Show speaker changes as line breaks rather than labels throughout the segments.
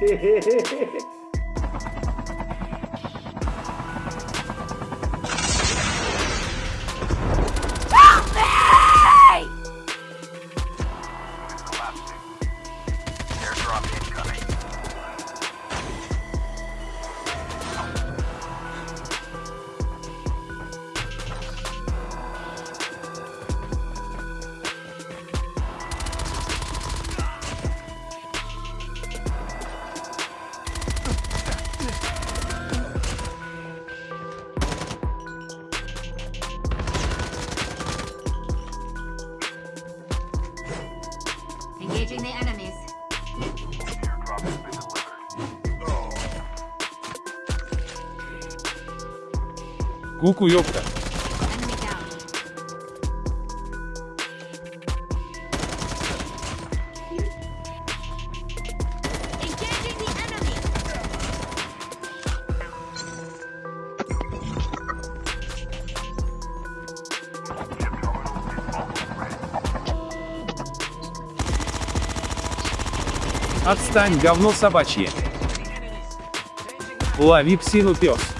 Sí.
Куку, ёпта.
The enemy.
Отстань, говно собачье. Лови псину пес.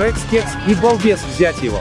Рекс кекс и балбес взять его.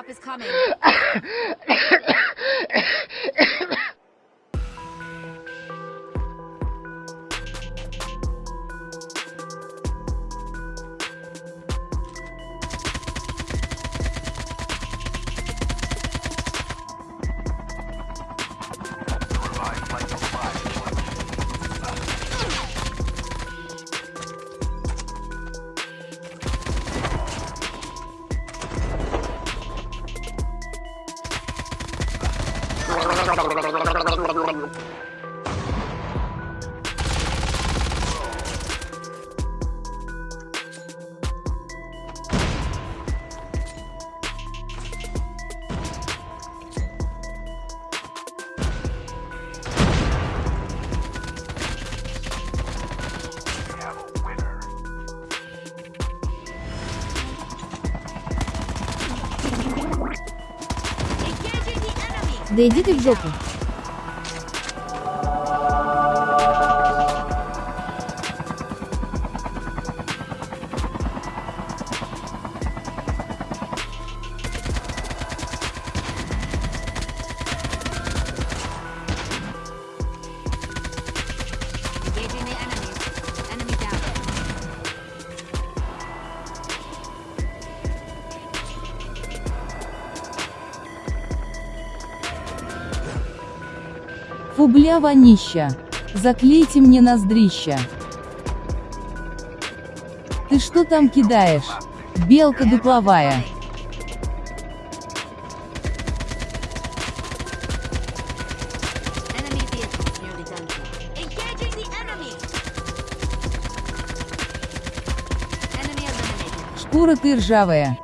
drop is coming.
Да иди ты в жопу. Фу бля вонища. Заклейте мне ноздрища. Ты что там кидаешь? Белка дупловая. Шкура ты ржавая.